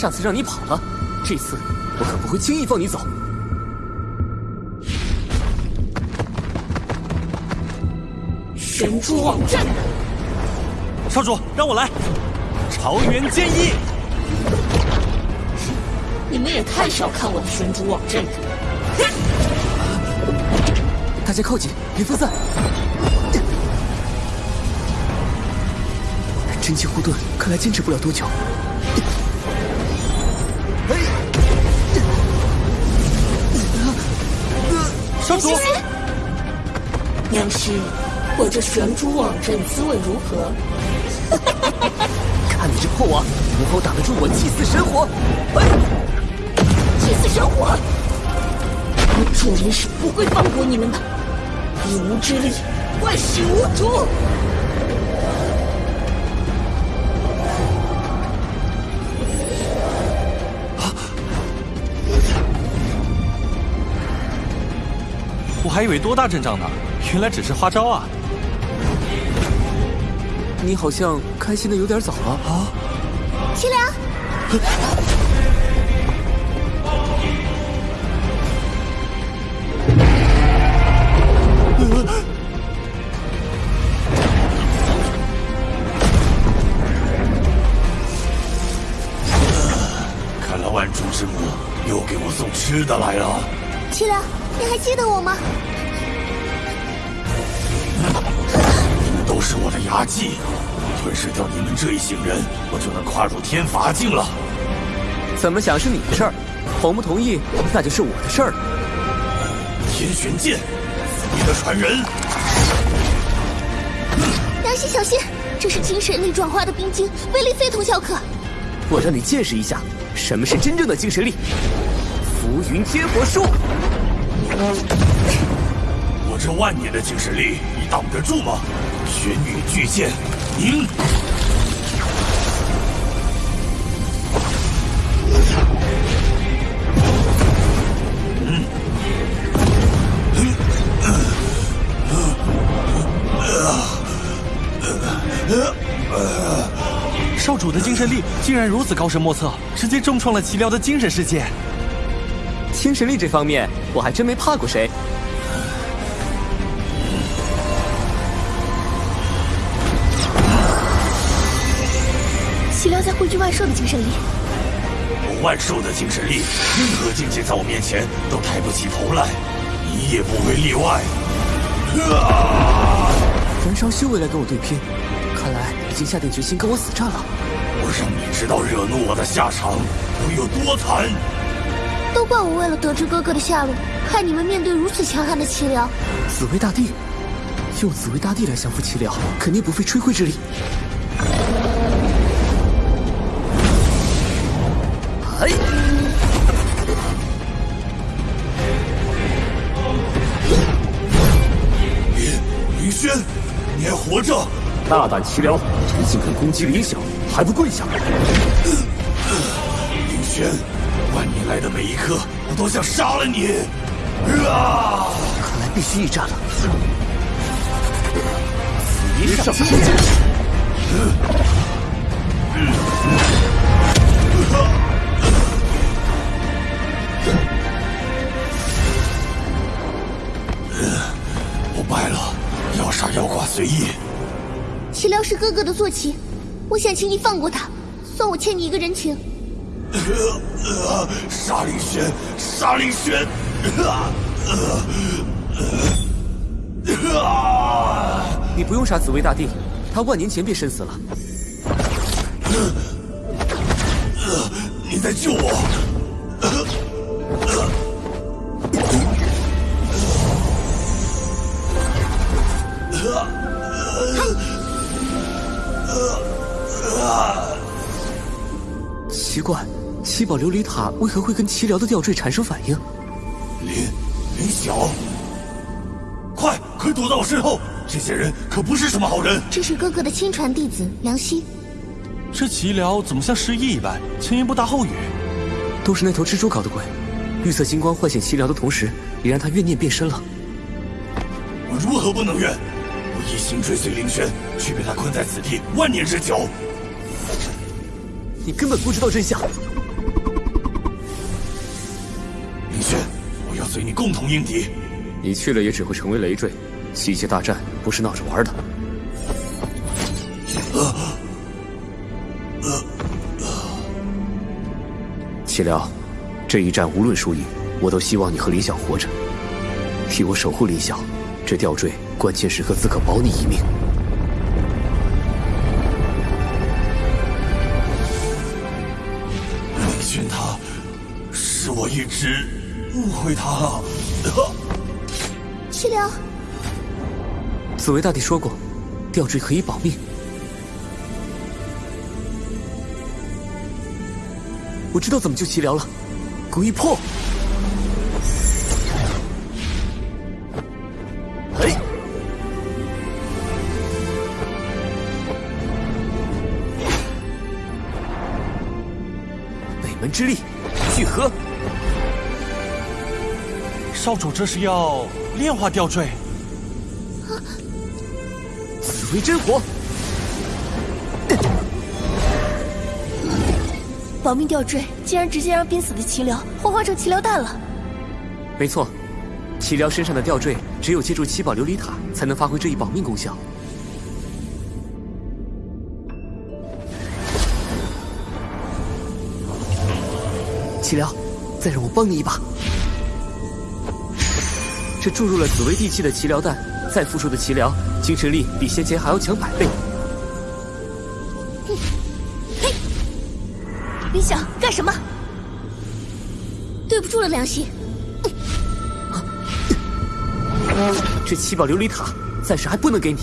上次让你跑了，这次我可不会轻易放你走。神珠网阵，少主，让我来。朝元剑意，你们也太小看我的神珠网阵了。大家靠紧，别分散。真气护盾看来坚持不了多久。少主，娘师，我这玄珠网阵滋味如何？看你这破网，能否挡得住我祭祀神火？哎祭祀神火，我主人是不会放过你们的！一无之力，万死无主。我还以为多大阵仗呢，原来只是花招啊！你好像开心的有点早了啊！齐良，看来万主之母又给我送吃的来了。齐良，你还记得我吗？你们都是我的牙祭，吞噬掉你们这一行人，我就能跨入天罚境了。怎么想是你的事儿，同不同意那就是我的事儿了。天玄剑，你的传人。良心小心，这是精神力转化的冰晶，威力非同小可。我让你见识一下什么是真正的精神力。浮云天火术，我这万年的精神力，你挡得住吗？玄女巨剑，凝！少主的精神力竟然如此高深莫测，直接重创了齐辽的精神世界。精神力这方面，我还真没怕过谁。岂料在汇聚万兽的精神力，我万兽的精神力，任何境界在我面前都抬不起头来，你也不会例外。啊！燃烧修为来跟我对拼，看来已经下定决心跟我死战了。我让你知道惹怒我的下场会有多惨。都怪我为了得知哥哥的下落，害你们面对如此强悍的齐辽。紫薇大帝，用紫薇大帝来降服齐辽，肯定不费吹灰之力。哎！轩，你还活着？大胆齐辽，你竟敢攻击林小，还不跪下！林轩。万年来的每一刻，我都想杀了你！啊！看来必须一战了。一上天剑！我败了，要杀要剐随意。齐辽是哥哥的坐骑，我想请你放过他，算我欠你一个人情。呃沙林轩，沙林轩！啊，呃，呃，啊你不用杀紫薇大帝，他万年前便身死了。呃你在救我！奇怪。七宝琉璃塔为何会跟齐辽的吊坠产生反应？林林晓，快快躲到我身后！这些人可不是什么好人。这是哥哥的亲传弟子梁希。这齐辽怎么像失忆一般，前言不搭后语？都是那头蜘蛛搞的鬼。绿色金光唤醒齐辽的同时，也让他怨念变深了。我如何不能怨？我一心追随凌轩，却被他困在此地万年之久。你根本不知道真相。明轩，我要随你共同迎敌。你去了也只会成为累赘，七界大战不是闹着玩的。啊啊啊！岂料，这一战无论输赢，我都希望你和林晓活着，替我守护林晓。这吊坠关键时刻自可保你一命。他，是我一直误会他了。齐辽，紫薇大帝说过，吊坠可以保命。我知道怎么救齐辽了，鬼魄！嘿，之力，聚合！少主这是要炼化吊坠？紫薇真火！保命吊坠竟然直接让濒死的齐辽幻化成齐辽蛋了。没错，齐辽身上的吊坠只有借助七宝琉璃塔才能发挥这一保命功效。齐辽，再让我帮你一把。这注入了紫薇地气的齐辽蛋，再复出的齐辽，精神力比先前还要强百倍。嘿林晓，干什么？对不住了，良心。这七宝琉璃塔暂时还不能给你。